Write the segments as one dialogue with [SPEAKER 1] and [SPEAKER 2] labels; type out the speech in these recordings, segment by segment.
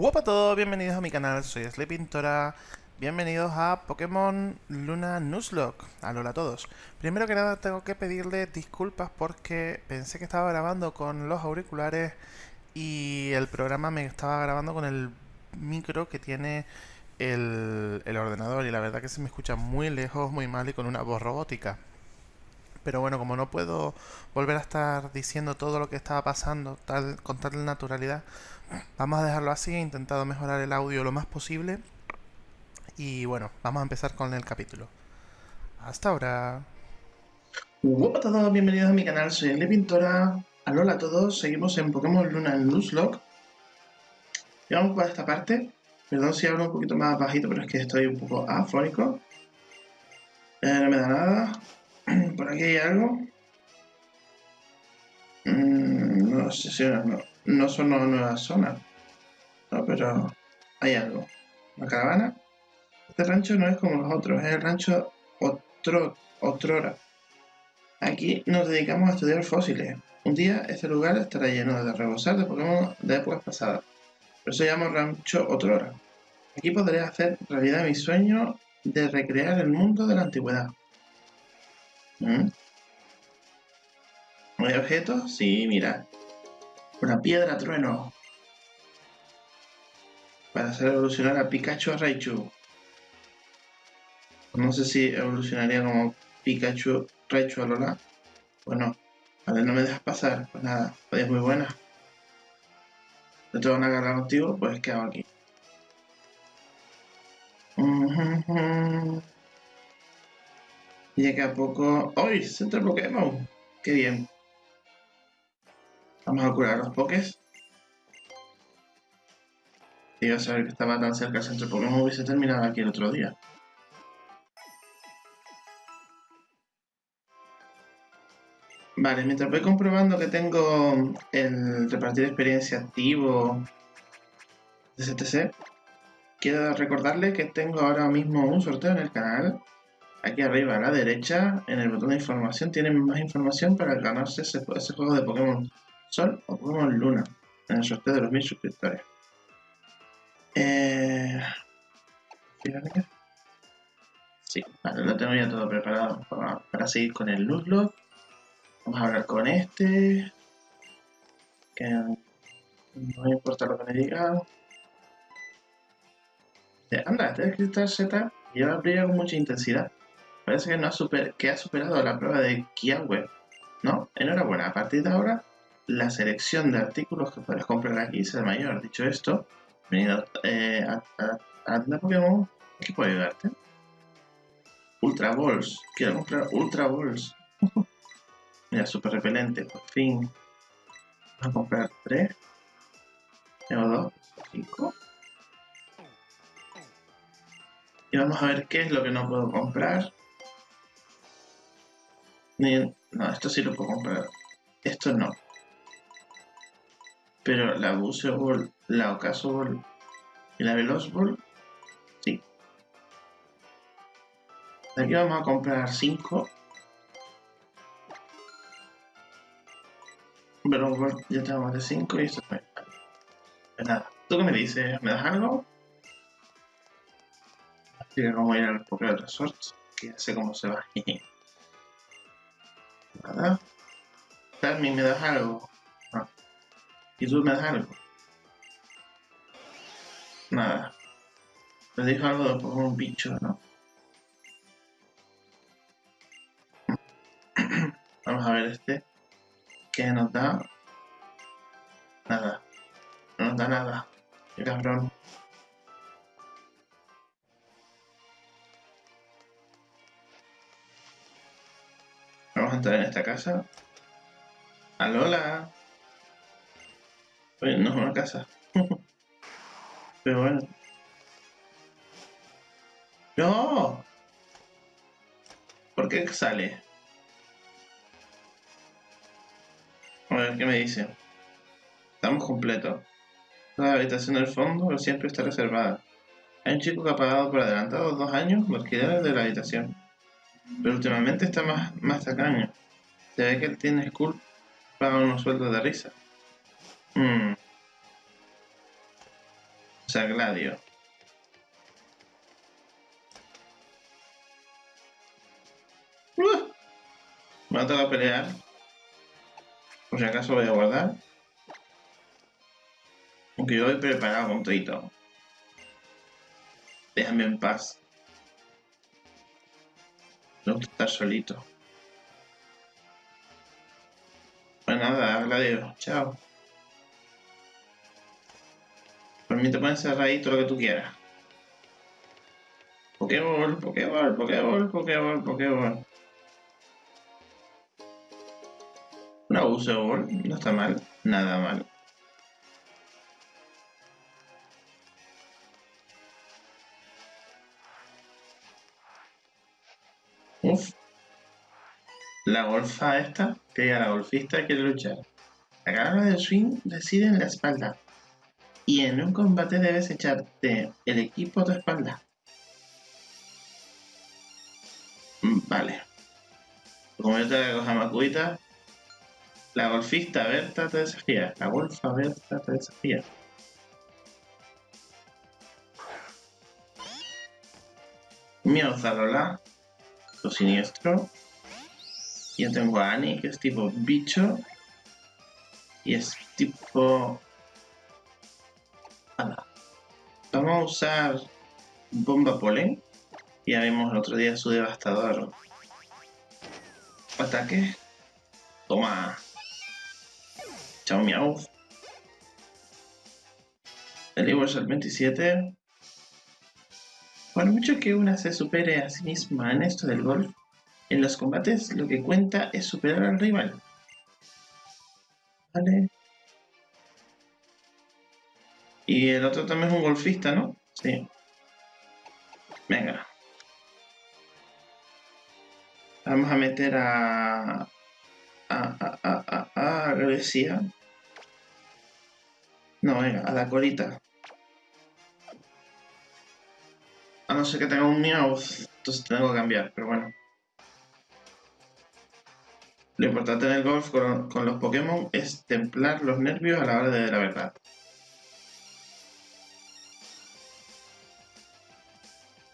[SPEAKER 1] Hola a todos, bienvenidos a mi canal, soy Pintora. Bienvenidos a Pokémon Luna Nuzlocke. Hola a todos. Primero que nada tengo que pedirle disculpas porque pensé que estaba grabando con los auriculares y el programa me estaba grabando con el micro que tiene el, el ordenador y la verdad que se me escucha muy lejos, muy mal y con una voz robótica. Pero bueno, como no puedo volver a estar diciendo todo lo que estaba pasando con tal naturalidad, Vamos a dejarlo así, he intentado mejorar el audio lo más posible. Y bueno, vamos a empezar con el capítulo. Hasta ahora.
[SPEAKER 2] Hola a todos, bienvenidos a mi canal, soy El Pintora. Alola a todos, seguimos en Pokémon Luna Nuzlocke. Y vamos por esta parte. Perdón si hablo un poquito más bajito, pero es que estoy un poco afónico. Eh, no me da nada. Por aquí hay algo. Mm, no sé si no no son nuevas zonas, no, pero hay algo. La caravana. Este rancho no es como los otros, es el rancho Otro, Otrora. Aquí nos dedicamos a estudiar fósiles. Un día este lugar estará lleno de rebosar de Pokémon de épocas pasadas. Por eso se llama Rancho Otrora. Aquí podré hacer realidad mi sueño de recrear el mundo de la antigüedad. ¿Mm? ¿Hay objetos? Sí, mira. Una piedra trueno. Para hacer evolucionar a Pikachu a Raichu. No sé si evolucionaría como Pikachu, Raichu a Lola. Bueno, vale, no me dejas pasar. Pues nada, es muy buena. No tengo una guerra contigo, pues quedo aquí. Y que a poco... ¡Uy! Centro Pokémon. ¡Qué bien! Vamos a curar los pokés. Y a saber que estaba tan cerca el centro Pokémon hubiese terminado aquí el otro día. Vale, mientras voy comprobando que tengo el repartir experiencia activo de CTC, quiero recordarle que tengo ahora mismo un sorteo en el canal. Aquí arriba a la derecha, en el botón de información, tienen más información para ganarse ese, juego de Pokémon Sol o Pokémon Luna en el sorteo de los mil suscriptores. Eh... Sí, vale, lo tengo ya todo preparado para, seguir con el Nuzlocke. Vamos a hablar con este. Que no me importa lo que me diga. Anda, este Cristal Z lleva brilla con mucha intensidad. Parece que, no ha super, que ha superado la prueba de Kianwe. ¿No? Enhorabuena, a partir de ahora la selección de artículos que puedes comprar aquí será mayor. Dicho esto, venido eh, a, a, la Pokémon, aquí puedo ayudarte. Ultra Balls, quiero comprar Ultra Balls. Mira, súper repelente, por fin. Vamos a comprar 3. Tengo 2, 5. Y vamos a ver qué es lo que no puedo comprar. No, esto sí lo puedo comprar. Esto no. Pero la Buceo Ball, la Ocaso Ball y la Veloz Ball, sí. Aquí vamos a comprar 5. Veloz Ball ya tenemos de 5 y esto es Pues nada, ¿tú qué me dices? ¿Me das algo? Así cómo ir al Pokémon Resort, que ya sé cómo se va. nada. Carmen, ¿me das algo? ¿Y tú me das algo? Nada. Me dijo algo de un bicho, ¿no? Vamos a ver este. ¿Qué nos da? Nada. No nos da nada. Qué cabrón. Entrar en esta casa. ¡Alola! Oye, no es una casa. Pero bueno. ¡No! ¿Por qué sale? A ver, ¿qué me dice? Estamos completos. La habitación del fondo siempre está reservada. Hay un chico que ha pagado por adelantado dos años los alquiler de la habitación. Pero últimamente está más, más tacaño. Se ve que él tiene school paga unos sueldos de risa. Mm. Usa Gladio. Uh, me va a pelear. Por si acaso voy a guardar. Aunque yo voy preparado con todo. Déjame en paz. No estar solito. Pues nada, Gladio. Chao. Por mí te pueden cerrar ahí todo lo que tú quieras. Pokéball, Pokéball, Pokéball, Pokéball, Pokéball. Una uso Ball, no está mal, nada mal. La golfa esta, que la golfista quiere luchar. La cara de swing decide en la espalda. Y en un combate debes echarte el equipo a tu espalda. Mm, vale. Como yo te voy a coger Makuita, la golfista Berta te desafía. La golfa Berta te desafía. Miau Zalola, lo siniestro. Yo tengo a Annie, que es tipo bicho. Y es tipo... Vamos a usar bomba polen. Ya vimos el otro día su devastador ataque. Toma. Chao miau. El es el 27. Por mucho que una se supere a sí misma en esto del golf, en los combates lo que cuenta es superar al rival. Vale. Y el otro también es un golfista, ¿no? Sí. Venga. Vamos a meter a... A, a, a, a, a Grecia. No, venga, a la colita. A no ser que tenga un Meowth, entonces tengo que cambiar, pero bueno. Lo importante en el golf con, los Pokémon es templar los nervios a la hora de la verdad.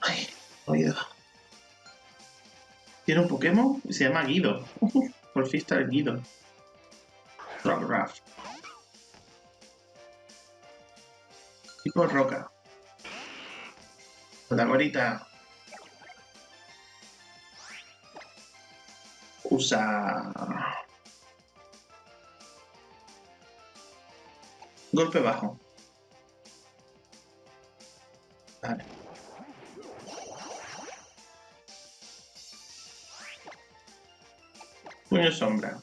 [SPEAKER 2] Ay, oído. Tiene un Pokémon y se llama Guido. Golfista el Guido. Rock Tipo roca. La gorita. Usa... Golpe bajo. Puño sombra.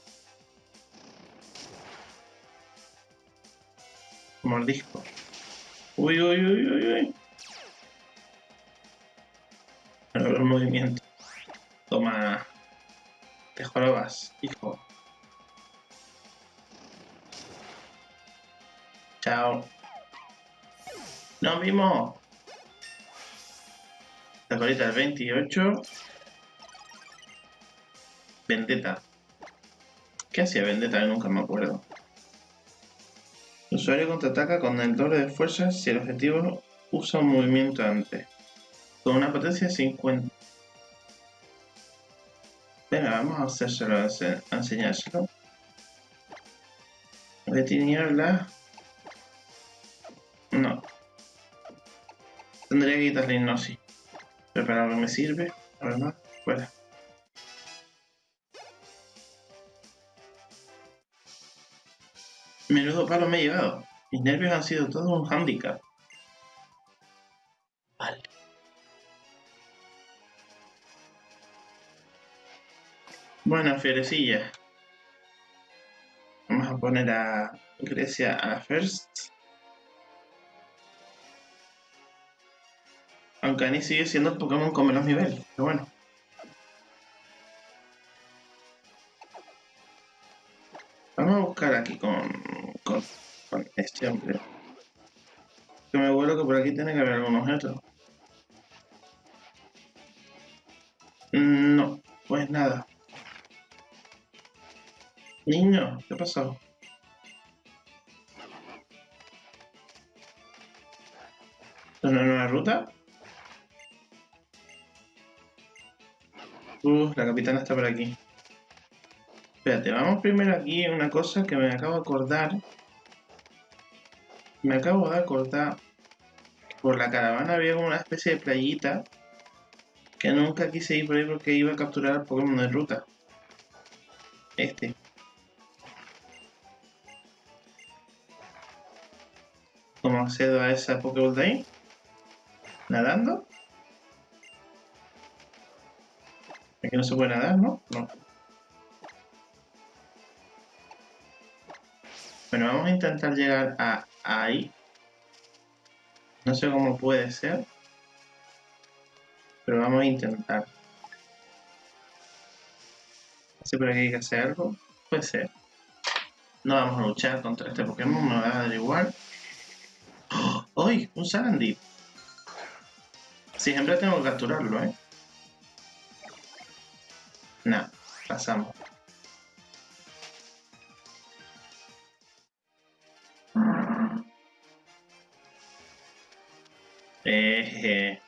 [SPEAKER 2] Mordisco. Uy, uy, uy, uy, uy. El. Toma. Jorobas, hijo. Chao. Nos vimos. La colita del 28. Vendetta. ¿Qué hacía Vendetta? Nunca me acuerdo. El usuario contraataca con el doble de fuerza si el objetivo usa un movimiento antes. Con una potencia de 50. Vamos a hacérselo, a enseñárselo. De tiniebla. No. Tendría que quitarle hipnosis. Pero para que me sirve, además, fuera. Menudo palo me he llevado. Mis nervios han sido todo un handicap. Bueno, fierecilla. Vamos a poner a Grecia a la first. Aunque Annie sigue siendo el Pokémon con menos nivel, pero bueno. Vamos a buscar aquí con con, este hombre. Que me vuelo que por aquí tiene que haber algún objeto. No, pues nada. Niño, ¿qué pasó? una nueva ruta. Uh, la capitana está por aquí. Espérate, vamos primero aquí una cosa que me acabo de acordar. Me acabo de acordar. Por la caravana había una especie de playita. Que nunca quise ir por ahí porque iba a capturar al Pokémon de ruta. Este. Accedo a esa Pokéball de ahí? ¿Nadando? Aquí no se puede nadar, ¿no? No. Bueno, vamos a intentar llegar a ahí. No sé cómo puede ser. Pero vamos a intentar. Sé por aquí hay que hacer algo. Puede ser. No vamos a luchar contra este Pokémon, me va a dar igual. ¡Uy! Un Sandy. Siempre tengo que capturarlo, ¿eh? Nah, pasamos. Eh,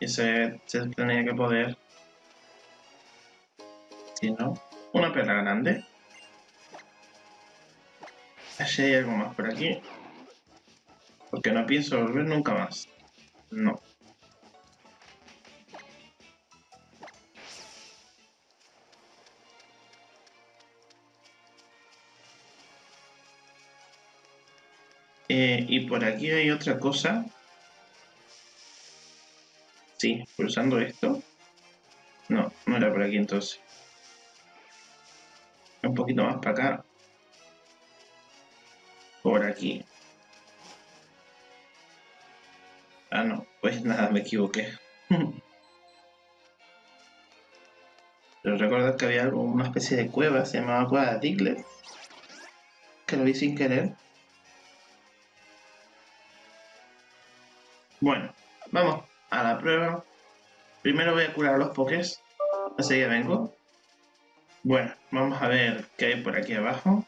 [SPEAKER 2] eso se tenía que poder. Si no, una perla grande. Así hay algo más por aquí. Porque no pienso volver nunca más. No. Eh, y por aquí hay otra cosa. Sí, pulsando esto. No, no era por aquí entonces. Un poquito más para acá. Por aquí. Ah, no. Pues nada, me equivoqué. Pero recordad que había una especie de cueva, se llamaba Cueva de Diglett. Que lo vi sin querer. Bueno, vamos a la prueba. Primero voy a curar los pokés. Así que vengo. Bueno, vamos a ver qué hay por aquí abajo.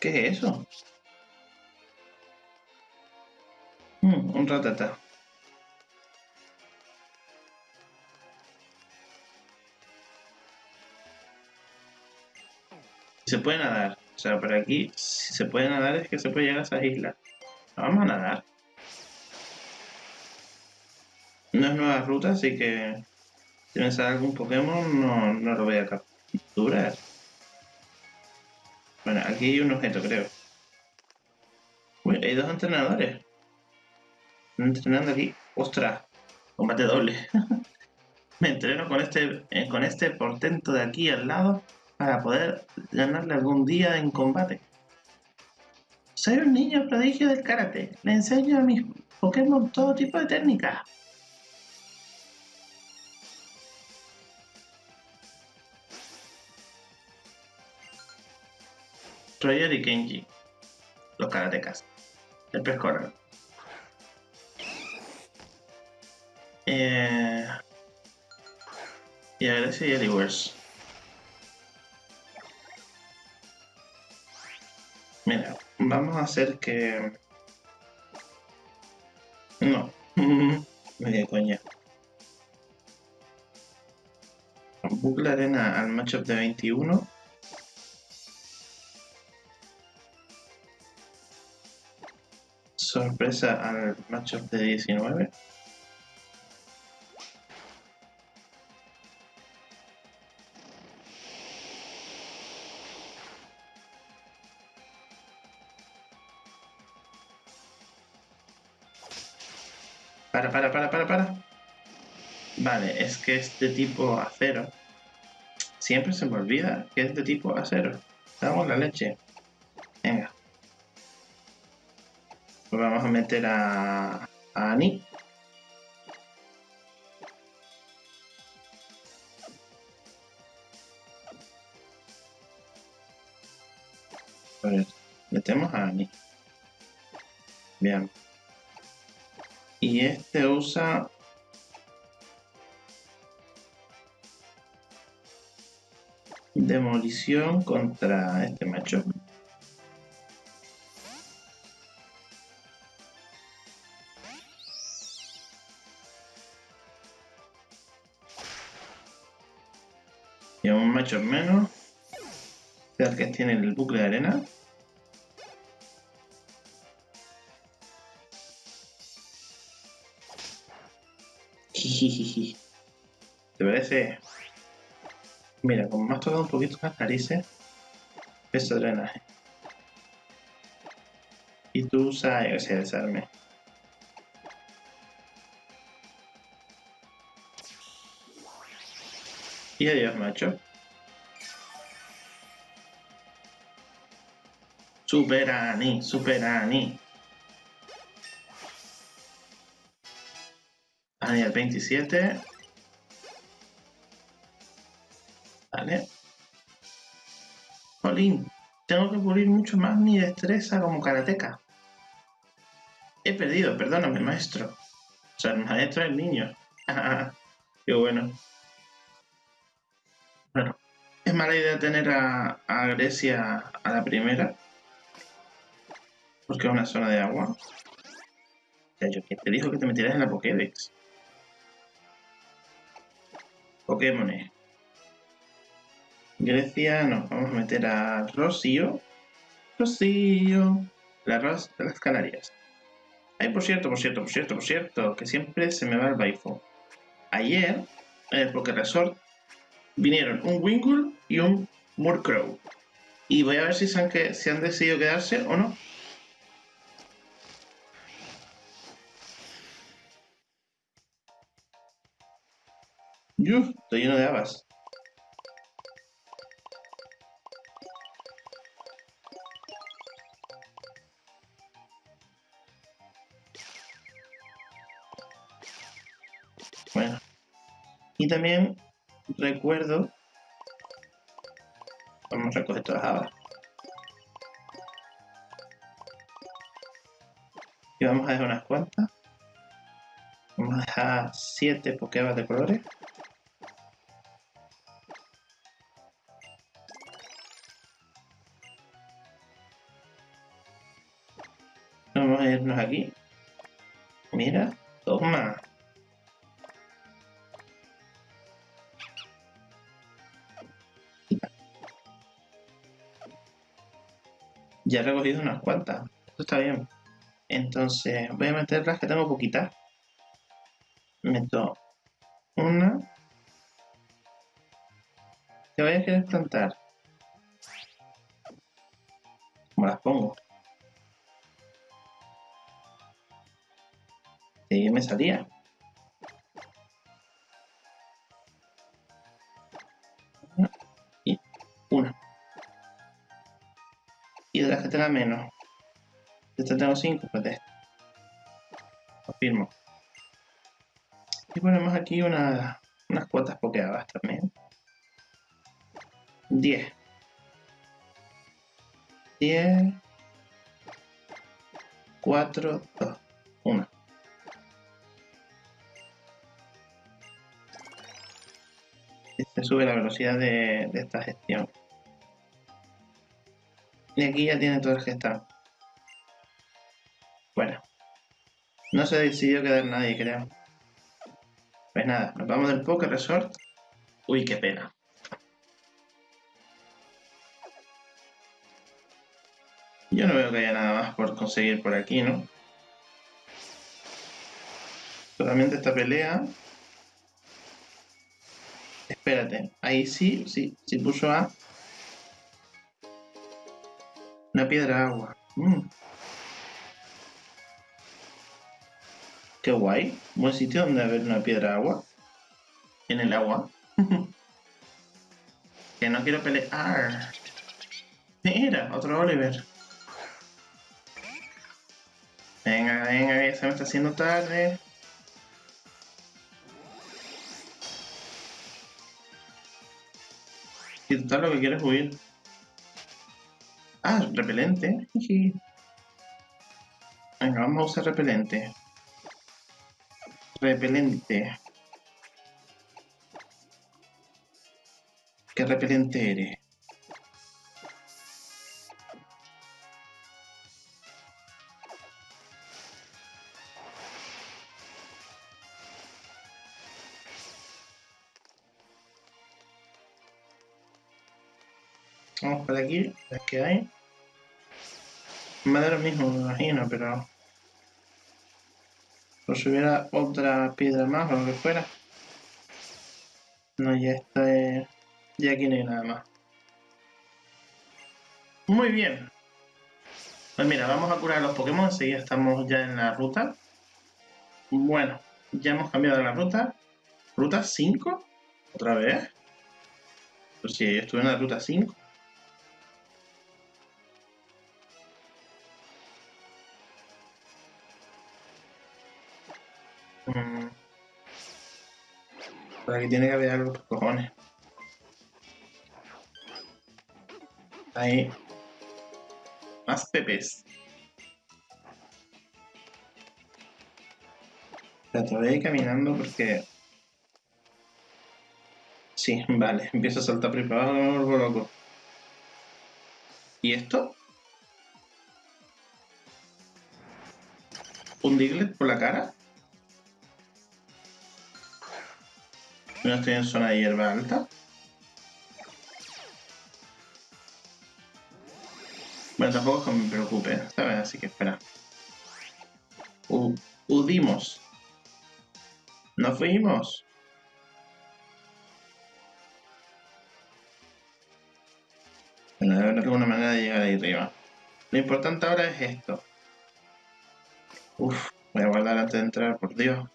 [SPEAKER 2] ¿Qué es eso? Mm, un ratata. se puede nadar. O sea, por aquí, si se puede nadar es que se puede llegar a esas islas. Vamos a nadar. No es nueva ruta, así que si me sale algún Pokémon no, no lo voy a capturar. Bueno, aquí hay un objeto, creo. Uy, hay dos entrenadores. Están entrenando aquí. ¡Ostras! Combate doble. me entreno con este, eh, con este portento de aquí al lado para poder ganarle algún día en combate. Soy un niño prodigio del karate. Le enseño a mis Pokémon todo tipo de técnicas. Roger y Kenji. Los karatecas. El pez coral. Eh... Y Agressi y Eliverse. Mira, vamos a hacer que... No, media coña. Bucle arena al matchup de 21. Sorpresa al matchup de 19. Para, para, para, para, para. Vale, es que es de tipo acero. Siempre se me olvida que es de tipo acero. Damos la leche. A meter a, a Ani. ver, metemos a Ani. Bien. Y este usa... demolición contra este macho. Un macho menos. El que tiene el bucle de arena. ¿Te parece? Mira, como me has tocado un poquito las narices, peso drenaje. Y tú usas ese desarme. Y adiós, macho. Superani, Superani. Ani al 27. Vale. Jolín, tengo que pulir mucho más mi destreza como karateca. He perdido, perdóname, maestro. O sea, el maestro es el niño. Qué bueno. Bueno, es mala idea tener a, Grecia a la primera. Porque es una zona de agua. Sea, yo te dijo que te metieras en la Pokédex. Pokémon. Grecia, nos vamos a meter a Rocío. Rocío. La Ros de las Canarias. Ay, por cierto, por cierto, por cierto, por cierto, que siempre se me va el Baifo. Ayer, en el Poké Resort, vinieron un Winkle y un Murkrow. Y voy a ver si se han, que, si han decidido quedarse o no. Uf, estoy lleno de habas. Bueno. Y también recuerdo... Vamos a recoger todas las habas. Y vamos a dejar unas cuantas. Vamos a dejar 7 Pokébas de colores. Vamos a irnos aquí. Mira, toma. Ya he recogido unas cuantas. Esto está bien. Entonces, voy a meter las que tengo poquitas. Meto una. ¿Qué voy a querer plantar? ¿Cómo las pongo? Y me salía. Y una. Y de las que tenga menos. Esta tengo 5, pues de esta. Confirmo. Y ponemos aquí una, unas cuotas pokeadas también. 10. 10. 4, 2, 1. Se sube la velocidad de, de esta gestión. Y aquí ya tiene todas las que. Bueno. No se decidió quedar nadie, creo. Pues nada, nos vamos del Poker Resort. Uy, qué pena. Yo no veo que haya nada más por conseguir por aquí, ¿no? Solamente esta pelea. Espérate, ahí sí, sí, sí puso a... Una piedra agua. Mm. Qué guay. Buen sitio donde haber una piedra agua. En el agua. que no quiero pelear. Mira, otro Oliver. Venga, venga, que se me está haciendo tarde. Y total lo que quieres huir. Ah, repelente. Venga, vamos a usar repelente. Repelente. ¿Qué repelente eres? Lo mismo, me imagino, pero... Por si hubiera otra piedra más o lo que fuera. No, ya está... Ya aquí no hay nada más. Muy bien. Pues mira, vamos a curar a los Pokémon, enseguida estamos ya en la ruta. Bueno, ya hemos cambiado la ruta. ¿Ruta 5? ¿Otra vez? Pues sí, yo estuve en la ruta 5. Mm. Por aquí tiene que haber algo, cojones. Ahí. Más pepes. Voy a ir caminando porque... Sí, vale. Empiezo a saltar preparado algo loco. ¿Y esto? ¿Un Diglett por la cara? No estoy en zona de hierba alta. Bueno, tampoco es que me preocupe, ¿sabes? Así que espera. U udimos. ¡No fuimos! Bueno, debe haber alguna manera de llegar ahí arriba. Lo importante ahora es esto. Uf, voy a guardar antes de entrar, por Dios.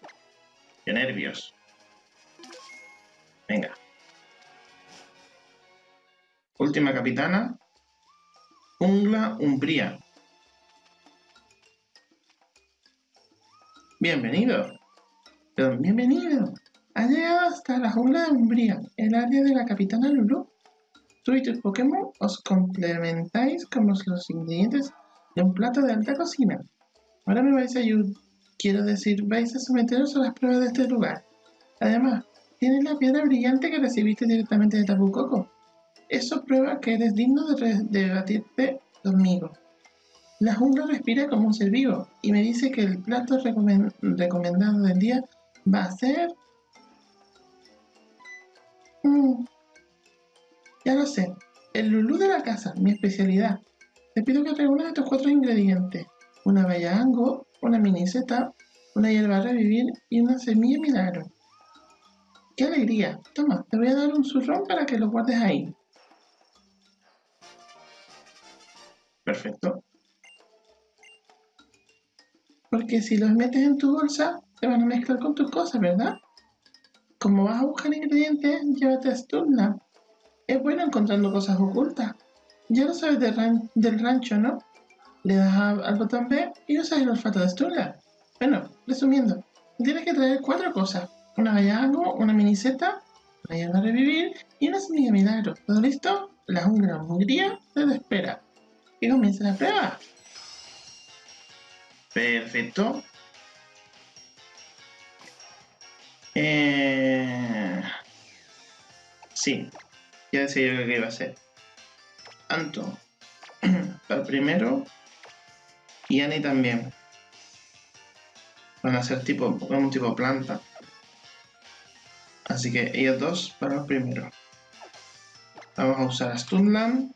[SPEAKER 2] Qué nervios. Venga. Última capitana. Ungla Umbría. Bienvenido. Bienvenido. Ha llegado hasta la jungla de Umbría, el área de la capitana Lulu. Tú y tus Pokémon os complementáis como los ingredientes de un plato de alta cocina. Ahora me vais a ayudar. Quiero decir, vais a someteros a las pruebas de este lugar. Además, tienes la piedra brillante que recibiste directamente de Tapu Koko. Eso prueba que eres digno de debatirte conmigo. La jungla respira como un ser vivo y me dice que el plato recomendado del día va a ser... Mm, ya lo sé, el lulú de la casa, mi especialidad. Te pido que reúnas estos cuatro ingredientes. Una bella ango, una miniseta, una hierba a revivir y una semilla milagro. ¡Qué alegría! Toma, te voy a dar un zurrón para que lo guardes ahí. Perfecto. Porque si los metes en tu bolsa, te van a mezclar con tus cosas, ¿verdad? Como vas a buscar ingredientes, llévate a Sturla. Es bueno encontrando cosas ocultas. Ya lo sabes del rancho, ¿no? Le das al botón B y usas el olfato de Sturla. Bueno, resumiendo, tienes que traer cuatro cosas. Una vallago, una miniseta, una hierba a revivir y una semilla milagro. ¿Todo listo? La jungla hungría te espera y comienza la prueba. Perfecto. Eh... Sí, ya decía yo que iba a ser. Anto, para primero, y Annie también. Van a ser tipo, un tipo planta. Así que ellos dos para el primero. Vamos a usar a Stunland.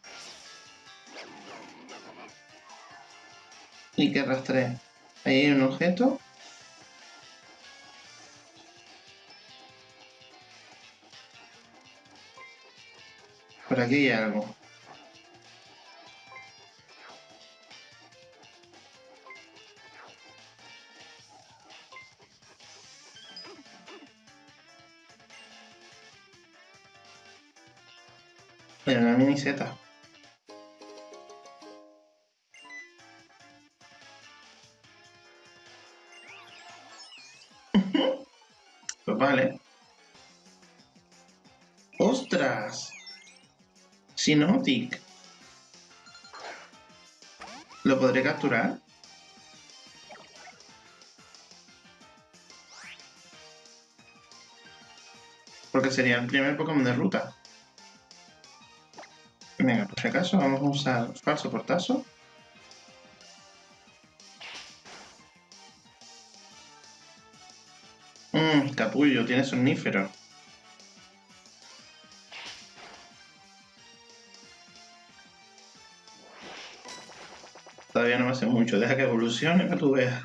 [SPEAKER 2] y que rastree. Ahí hay un objeto. Por aquí hay algo. Miniseta. vale. ¡Ostras! Sinotic. ¿Lo podré capturar? Porque sería el primer Pokémon de ruta. Venga, por si acaso vamos a usar falso portazo. Mmm, capullo, tiene somnífero. Todavía no me hace mucho, deja que evolucione que tú veas.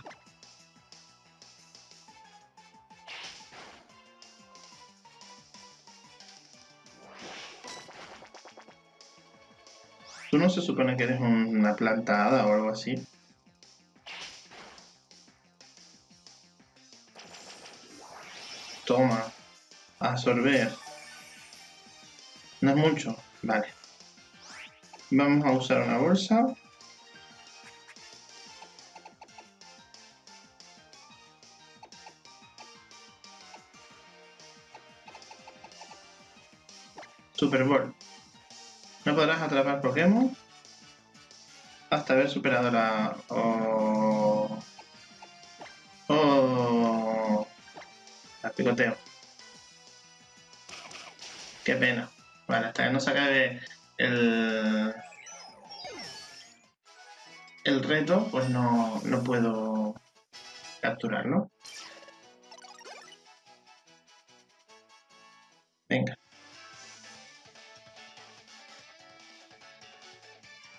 [SPEAKER 2] No se supone que eres una plantada o algo así? Toma. Absorber. No es mucho. Vale. Vamos a usar una bolsa. Super Bowl. Podrás atrapar Pokémon hasta haber superado la... Oh... Oh... La picoteo. Qué pena. Vale, hasta que no se acabe el... El reto, pues no, no puedo capturarlo. Venga.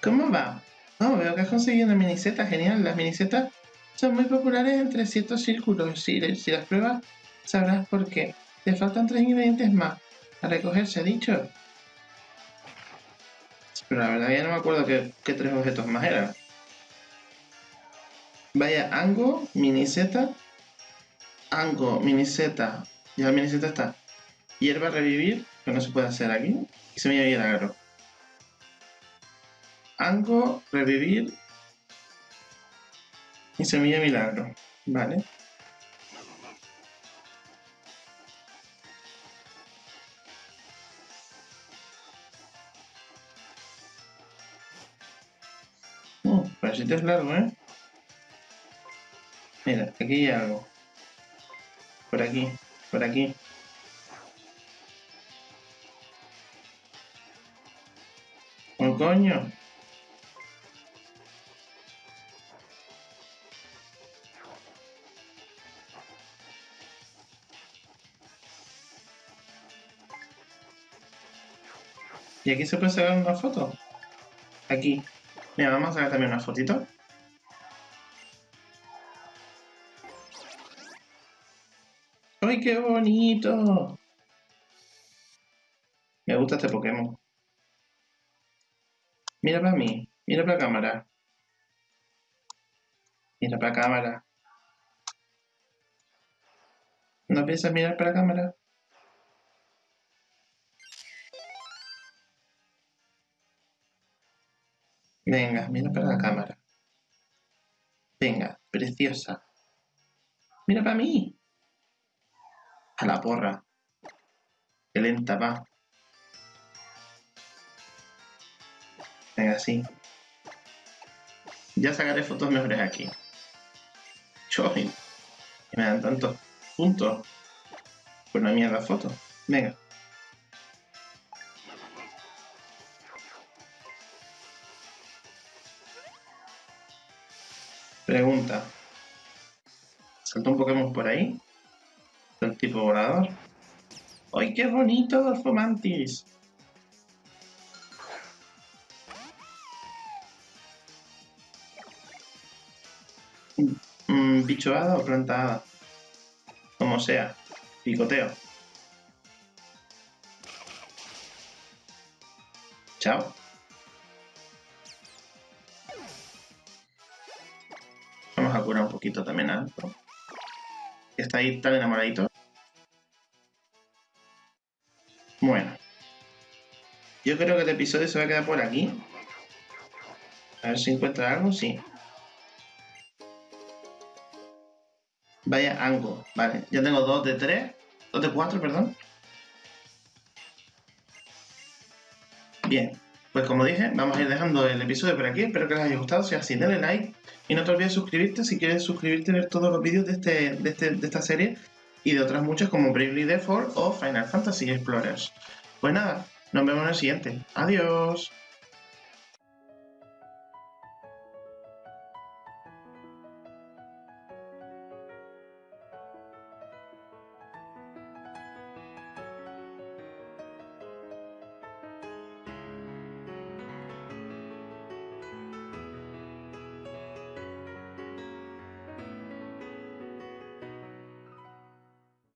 [SPEAKER 2] ¿Cómo va? Oh, veo que has conseguido una miniseta, genial. Las minisetas son muy populares entre ciertos círculos. Si, las pruebas, sabrás por qué. Te faltan tres ingredientes más. A recogerse, dicho. Pero la verdad ya no me acuerdo qué, tres objetos más eran. Vaya, Ango, Miniseta, Ango, Miniseta, ya la Miniseta está. Hierba revivir, que no se puede hacer aquí. Y semilla de milagro. Ango, revivir y semilla milagro. Vale. Uh, parece que es largo, ¿eh? Mira, aquí hay algo. Por aquí, por aquí. ¡Oh, coño! ¿Y aquí se puede sacar una foto? Aquí. Mira, vamos a sacar también una fotito. ¡Ay, qué bonito! Me gusta este Pokémon. Mira para mí. Mira para la cámara. Mira para cámara. ¿No piensas mirar para la cámara? Venga, mira para la cámara. Venga, preciosa. Mira para mí. A la porra. Qué lenta va. Venga, sí. Ya sacaré fotos mejores aquí. Choy. Me dan tantos puntos. Pues no hay mierda foto. Venga. ¿Salta un Pokémon por ahí? ¿Del tipo volador? ¡Ay, qué bonito, Dorfomantis! Mm, bicho hada o planta hada. Como sea. Picoteo. Chao. Vamos a curar un poquito también a Alto. Está ahí tan enamoradito. Bueno. Yo creo que el episodio se va a quedar por aquí. A ver si encuentra algo, sí. Vaya Ango, vale. Ya tengo dos de tres. Dos de cuatro, perdón. Bien. Pues como dije, vamos a ir dejando el episodio por aquí. Espero que les haya gustado. Si es así, denle like. Y no te olvides suscribirte si quieres suscribirte y ver todos los vídeos de, este, de, este, de esta serie y de otras muchas como Bravely Default o Final Fantasy Explorers. Pues nada, nos vemos en el siguiente. Adiós.